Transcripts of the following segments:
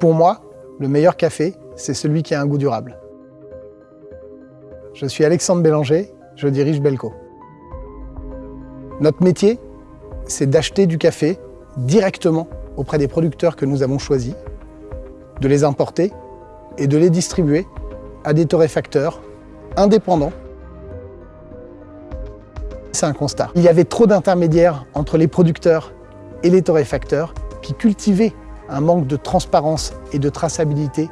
Pour moi, le meilleur café, c'est celui qui a un goût durable. Je suis Alexandre Bélanger, je dirige Belco. Notre métier, c'est d'acheter du café directement auprès des producteurs que nous avons choisis, de les importer et de les distribuer à des torréfacteurs indépendants. C'est un constat. Il y avait trop d'intermédiaires entre les producteurs et les torréfacteurs qui cultivaient un manque de transparence et de traçabilité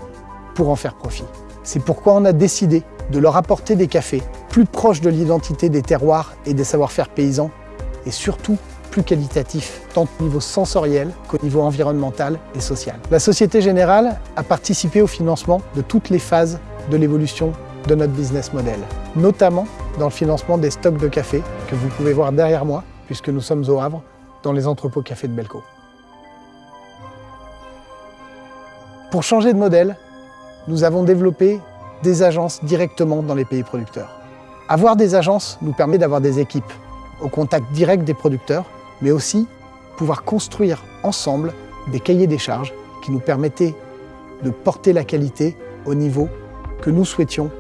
pour en faire profit. C'est pourquoi on a décidé de leur apporter des cafés plus proches de l'identité des terroirs et des savoir-faire paysans et surtout plus qualitatifs, tant au niveau sensoriel qu'au niveau environnemental et social. La Société Générale a participé au financement de toutes les phases de l'évolution de notre business model, notamment dans le financement des stocks de café que vous pouvez voir derrière moi, puisque nous sommes au Havre, dans les entrepôts café de Belco. Pour changer de modèle, nous avons développé des agences directement dans les pays producteurs. Avoir des agences nous permet d'avoir des équipes au contact direct des producteurs, mais aussi pouvoir construire ensemble des cahiers des charges qui nous permettaient de porter la qualité au niveau que nous souhaitions.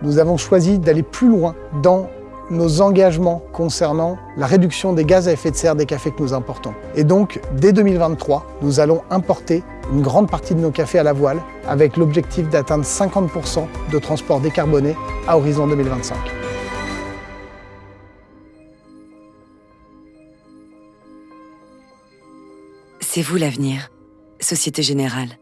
Nous avons choisi d'aller plus loin dans nos engagements concernant la réduction des gaz à effet de serre des cafés que nous importons. Et donc, dès 2023, nous allons importer une grande partie de nos cafés à la voile avec l'objectif d'atteindre 50% de transport décarboné à horizon 2025. C'est vous l'avenir, Société Générale.